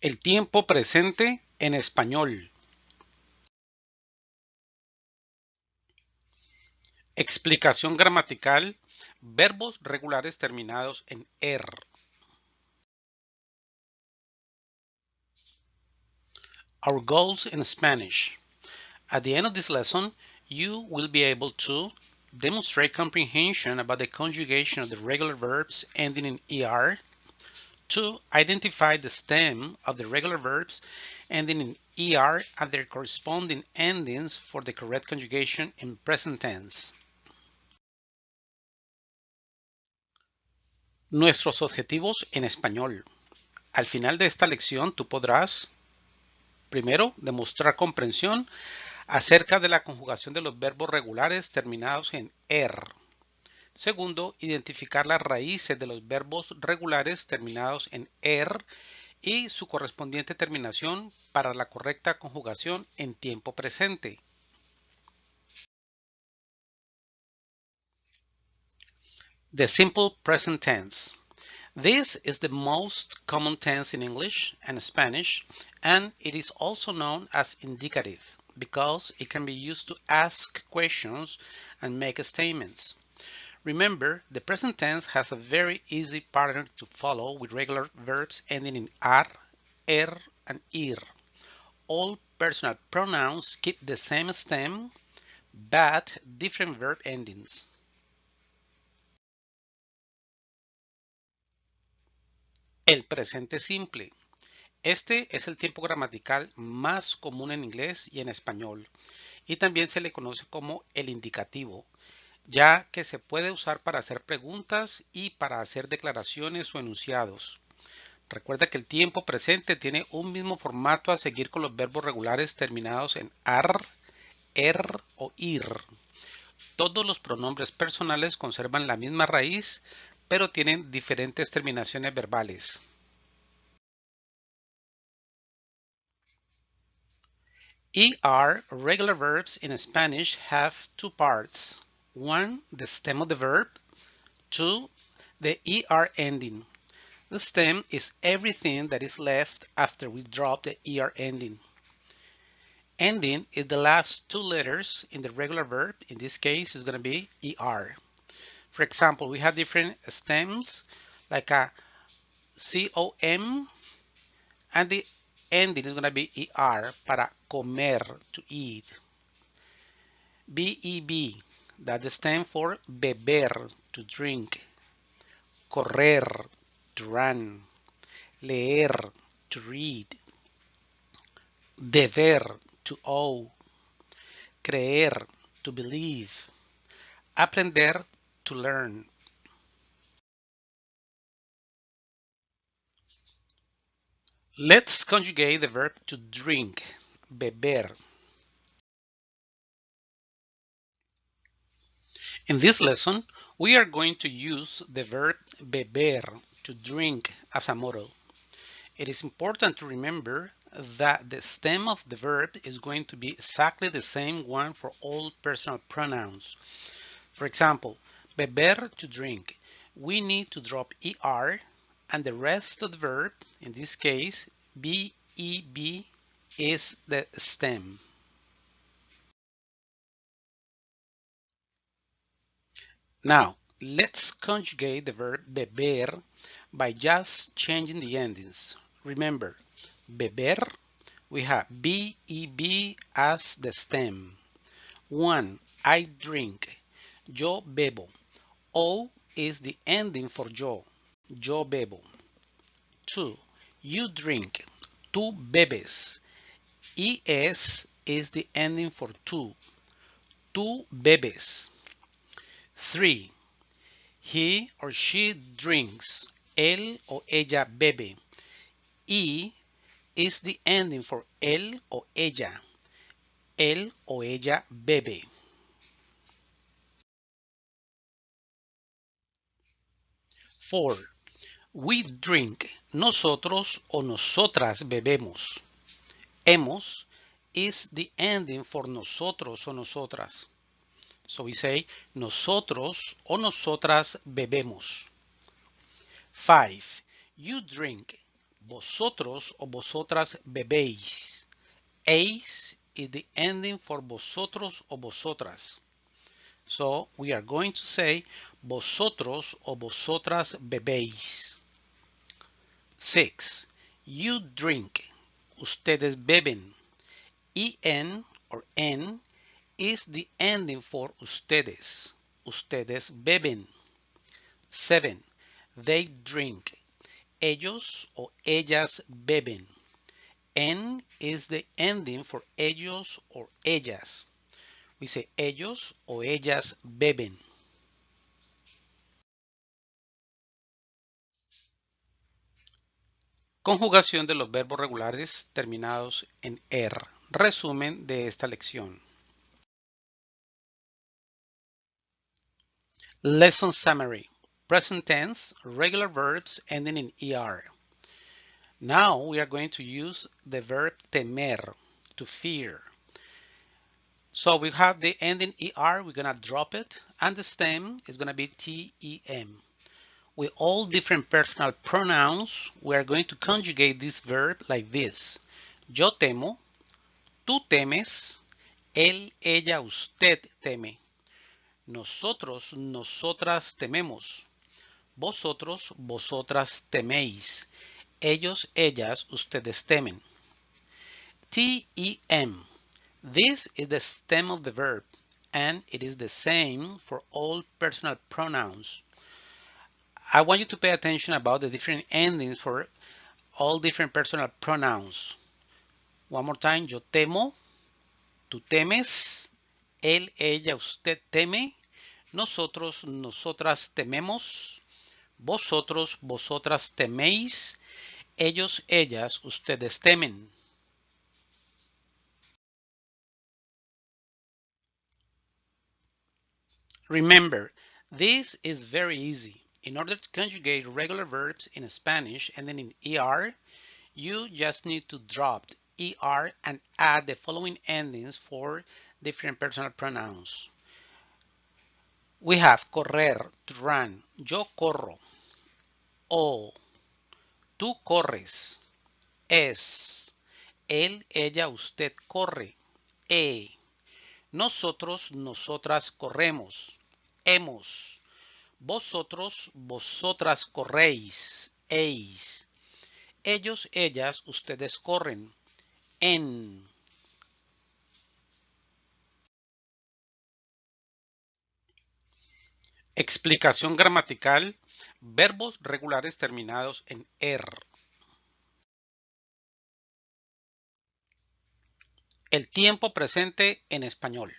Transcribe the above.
El tiempo presente en español. Explicación gramatical. Verbos regulares terminados en er. Our goals in Spanish. At the end of this lesson, you will be able to demonstrate comprehension about the conjugation of the regular verbs ending in er, to identify the stem of the regular verbs ending in er and their corresponding endings for the correct conjugation in present tense. Nuestros objetivos en español. Al final de esta lección tú podrás, primero, demostrar comprensión acerca de la conjugación de los verbos regulares terminados en er. Segundo, identificar las raíces de los verbos regulares terminados en er y su correspondiente terminación para la correcta conjugación en tiempo presente. The simple present tense. This is the most common tense in English and Spanish, and it is also known as indicative because it can be used to ask questions and make statements. Remember, the present tense has a very easy pattern to follow with regular verbs ending in ar, er, and ir. All personal pronouns keep the same stem, but different verb endings. El presente simple. Este es el tiempo gramatical más común en inglés y en español, y también se le conoce como el indicativo, ya que se puede usar para hacer preguntas y para hacer declaraciones o enunciados. Recuerda que el tiempo presente tiene un mismo formato a seguir con los verbos regulares terminados en ar, er o ir. Todos los pronombres personales conservan la misma raíz, pero tienen diferentes terminaciones verbales. ER regular verbs in Spanish have two parts. One, the stem of the verb. Two, the ER ending. The stem is everything that is left after we drop the ER ending. Ending is the last two letters in the regular verb. In this case, it's going to be ER. For example, we have different stems like a COM and the ending is going to be ER para comer, to eat. BEB, that stands for beber, to drink. Correr, to run. Leer, to read. Deber, to owe. Creer, to believe. Aprender, to learn. Let's conjugate the verb to drink, beber. In this lesson, we are going to use the verb beber, to drink, as a model. It is important to remember that the stem of the verb is going to be exactly the same one for all personal pronouns. For example, beber to drink. We need to drop er and the rest of the verb, in this case, BEB is the stem. Now, let's conjugate the verb beber by just changing the endings. Remember, beber, we have BEB as the stem. One, I drink. Yo bebo. O is the ending for yo. Yo bebo. Two, you drink. Tú bebes. ES is the ending for tú. Tú bebes. Three, he or she drinks. Él o ella bebe. E is the ending for él o ella. Él o ella bebe. Four, we drink. Nosotros o nosotras bebemos. Hemos is the ending for nosotros o nosotras. So we say nosotros o nosotras bebemos. Five, you drink. vosotros o vosotras bebéis. Eis is the ending for vosotros o vosotras. So we are going to say vosotros o vosotras bebéis. 6. You drink. Ustedes beben. En or en is the ending for ustedes. Ustedes beben. 7. They drink. Ellos o ellas beben. En is the ending for ellos or ellas. We say ellos o ellas beben. Conjugación de los verbos regulares terminados en er. Resumen de esta lección. Lesson summary. Present tense, regular verbs ending in er. Now we are going to use the verb temer, to fear. So we have the ending er, we're gonna drop it, and the stem is gonna be tem. With all different personal pronouns, we are going to conjugate this verb like this. Yo temo, tú temes, él, ella, usted teme. Nosotros, nosotras tememos. Vosotros, vosotras teméis. Ellos, ellas, ustedes temen. T-E-M. This is the stem of the verb and it is the same for all personal pronouns. I want you to pay attention about the different endings for all different personal pronouns. One more time, yo temo, tú temes, él, ella, usted teme, nosotros, nosotras tememos, vosotros, vosotras teméis, ellos, ellas, ustedes temen. Remember, this is very easy. In order to conjugate regular verbs in Spanish and then in ER, you just need to drop ER and add the following endings for different personal pronouns. We have correr, to run, yo corro, o, tú corres, es, él, ella, usted corre, e, nosotros, nosotras corremos, hemos, vosotros, vosotras corréis, eis, ellos, ellas, ustedes corren, en. Explicación gramatical, verbos regulares terminados en er. El tiempo presente en español.